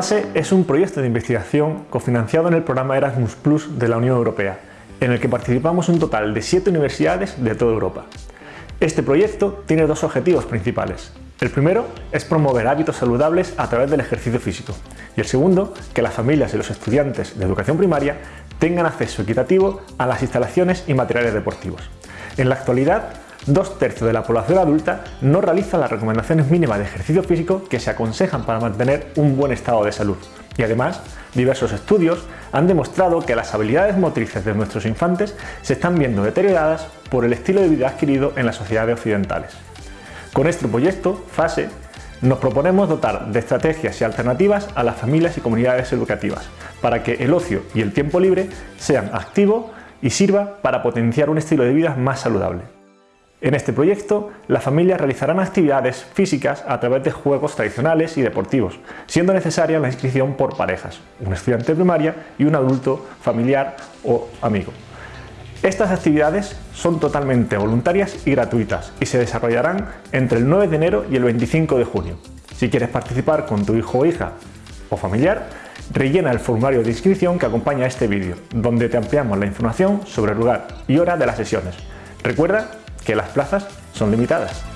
Es un proyecto de investigación cofinanciado en el programa Erasmus Plus de la Unión Europea, en el que participamos un total de siete universidades de toda Europa. Este proyecto tiene dos objetivos principales. El primero es promover hábitos saludables a través del ejercicio físico y el segundo, que las familias y los estudiantes de educación primaria tengan acceso equitativo a las instalaciones y materiales deportivos. En la actualidad, dos tercios de la población adulta no realiza las recomendaciones mínimas de ejercicio físico que se aconsejan para mantener un buen estado de salud. Y además, diversos estudios han demostrado que las habilidades motrices de nuestros infantes se están viendo deterioradas por el estilo de vida adquirido en las sociedades occidentales. Con este proyecto, FASE, nos proponemos dotar de estrategias y alternativas a las familias y comunidades educativas para que el ocio y el tiempo libre sean activos y sirva para potenciar un estilo de vida más saludable. En este proyecto, las familias realizarán actividades físicas a través de juegos tradicionales y deportivos, siendo necesaria la inscripción por parejas, un estudiante primaria y un adulto familiar o amigo. Estas actividades son totalmente voluntarias y gratuitas y se desarrollarán entre el 9 de enero y el 25 de junio. Si quieres participar con tu hijo o hija o familiar, rellena el formulario de inscripción que acompaña este vídeo, donde te ampliamos la información sobre el lugar y hora de las sesiones. Recuerda que las plazas son limitadas.